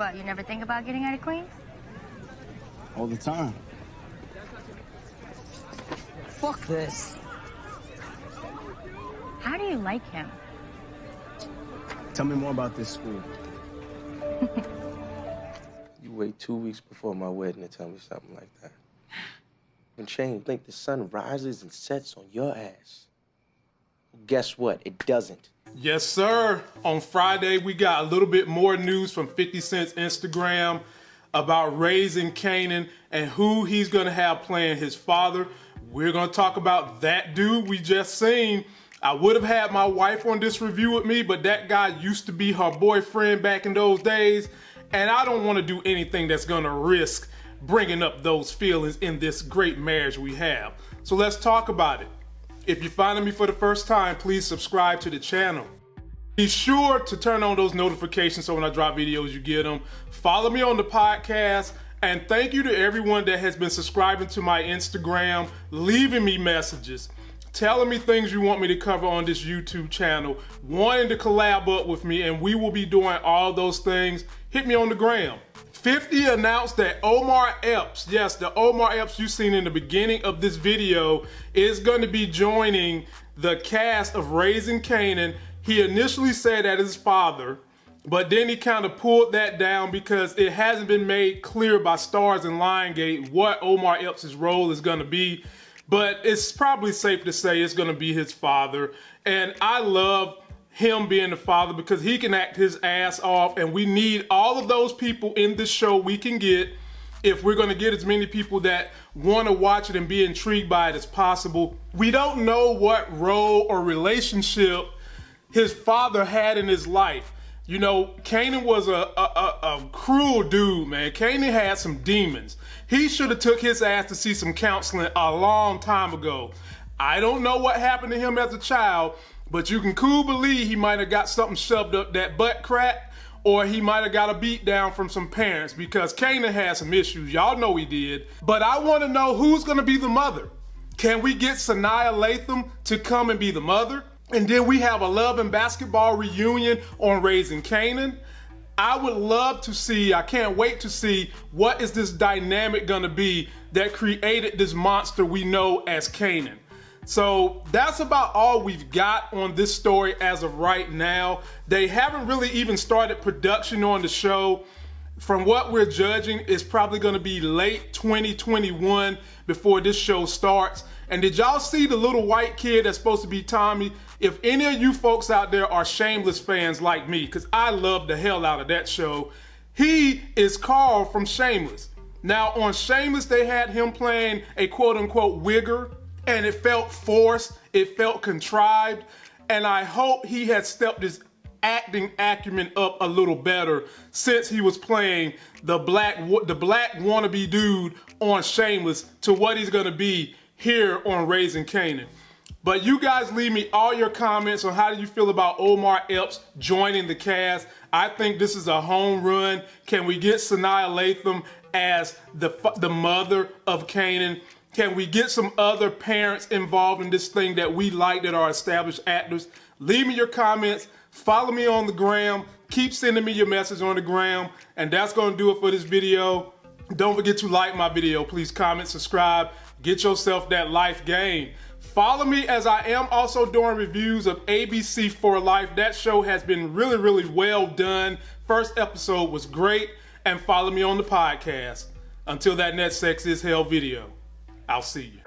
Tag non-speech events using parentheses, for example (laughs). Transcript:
What, you never think about getting out of Queens? All the time. Fuck this. How do you like him? Tell me more about this school. (laughs) You wait two weeks before my wedding to tell me something like that. When Shane Blink, the sun rises and sets on your ass. Guess what? It doesn't. Yes, sir. On Friday, we got a little bit more news from 50 Cent's Instagram about raising Kanan and who he's going to have playing his father. We're going to talk about that dude we just seen. I would have had my wife on this review with me, but that guy used to be her boyfriend back in those days. And I don't want to do anything that's going to risk bringing up those feelings in this great marriage we have. So let's talk about it. If you're finding me for the first time, please subscribe to the channel. Be sure to turn on those notifications so when I drop videos, you get them. Follow me on the podcast. And thank you to everyone that has been subscribing to my Instagram, leaving me messages, telling me things you want me to cover on this YouTube channel, wanting to collab up with me, and we will be doing all those things. Hit me on the gram. 50 announced that Omar Epps, yes, the Omar Epps you've seen in the beginning of this video, is going to be joining the cast of Raising Kanan. He initially said that his father, but then he kind of pulled that down because it hasn't been made clear by Starz and Lionsgate what Omar Epps' role is going to be. But it's probably safe to say it's going to be his father. And I love him being the father because he can act his ass off and we need all of those people in this show we can get if we're going to get as many people that want to watch it and be intrigued by it as possible. We don't know what role or relationship his father had in his life. You know, Kanan was a, a, a, a cruel dude, man. Kanan had some demons. He should have took his ass to see some counseling a long time ago. I don't know what happened to him as a child, but you can cool believe he might have got something shoved up that butt crack, or he might have got a beat down from some parents because Kanan had some issues. Y'all know he did. But I want to know who's going to be the mother. Can we get Sanaa Lathan to come and be the mother? And then we have a love and basketball reunion on Raising Kanan. I would love to see, I can't wait to see what is this dynamic gonna be that created this monster we know as Kanan. So that's about all we've got on this story as of right now. They haven't really even started production on the show. From what we're judging, it's probably gonna be late 2021 before this show starts. And did y'all see the little white kid that's supposed to be Tommy? If any of you folks out there are Shameless fans like me, because I love the hell out of that show, he is Carl from Shameless. Now on Shameless, they had him playing a quote unquote wigger, and it felt forced, it felt contrived, and I hope he has stepped his acting acumen up a little better since he was playing the black the black wannabe dude on Shameless to what he's gonna be here on Raising Kanan. But you guys leave me all your comments on how do you feel about Omar Epps joining the cast. I think this is a home run. Can we get Sanaa Lathan as the, the mother of Kanan? Can we get some other parents involved in this thing that we like that are established actors? Leave me your comments. Follow me on the gram. Keep sending me your message on the gram. And that's going to do it for this video. Don't forget to like my video. Please comment, subscribe. Get yourself that life game. Follow me as I am also doing reviews of ABC for Life. That show has been really, really well done. First episode was great. And follow me on the podcast. Until that next Sex is Hell video, I'll see you.